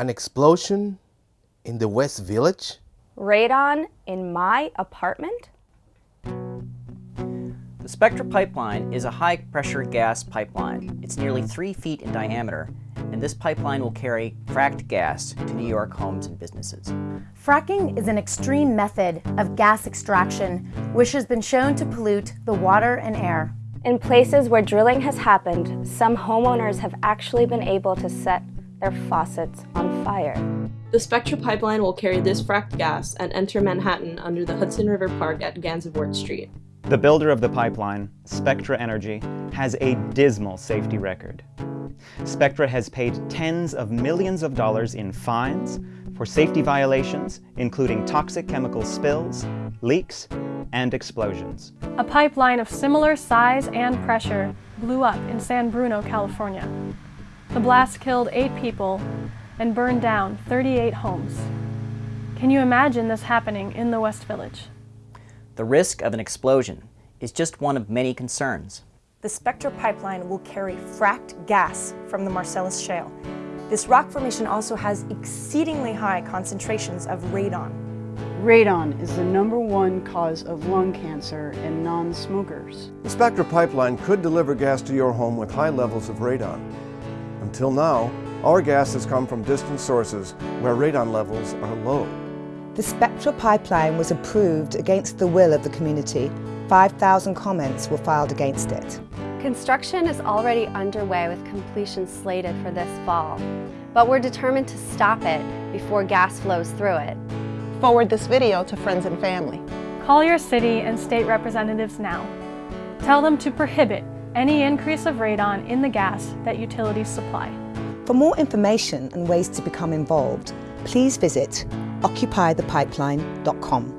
An explosion in the West Village? Radon in my apartment? The Spectra pipeline is a high-pressure gas pipeline. It's nearly three feet in diameter, and this pipeline will carry fracked gas to New York homes and businesses. Fracking is an extreme method of gas extraction which has been shown to pollute the water and air. In places where drilling has happened, some homeowners have actually been able to set their faucets on fire. The Spectra pipeline will carry this fracked gas and enter Manhattan under the Hudson River Park at Gansevoort Street. The builder of the pipeline, Spectra Energy, has a dismal safety record. Spectra has paid tens of millions of dollars in fines for safety violations, including toxic chemical spills, leaks, and explosions. A pipeline of similar size and pressure blew up in San Bruno, California. The blast killed eight people and burned down 38 homes. Can you imagine this happening in the West Village? The risk of an explosion is just one of many concerns. The Spectra pipeline will carry fracked gas from the Marcellus Shale. This rock formation also has exceedingly high concentrations of radon. Radon is the number one cause of lung cancer in non-smokers. The Spectra pipeline could deliver gas to your home with high levels of radon. Until now, our gas has come from distant sources where radon levels are low. The Spectra pipeline was approved against the will of the community. 5,000 comments were filed against it. Construction is already underway with completion slated for this fall, but we're determined to stop it before gas flows through it. Forward this video to friends and family. Call your city and state representatives now. Tell them to prohibit any increase of radon in the gas that utilities supply. For more information and ways to become involved, please visit occupythepipeline.com.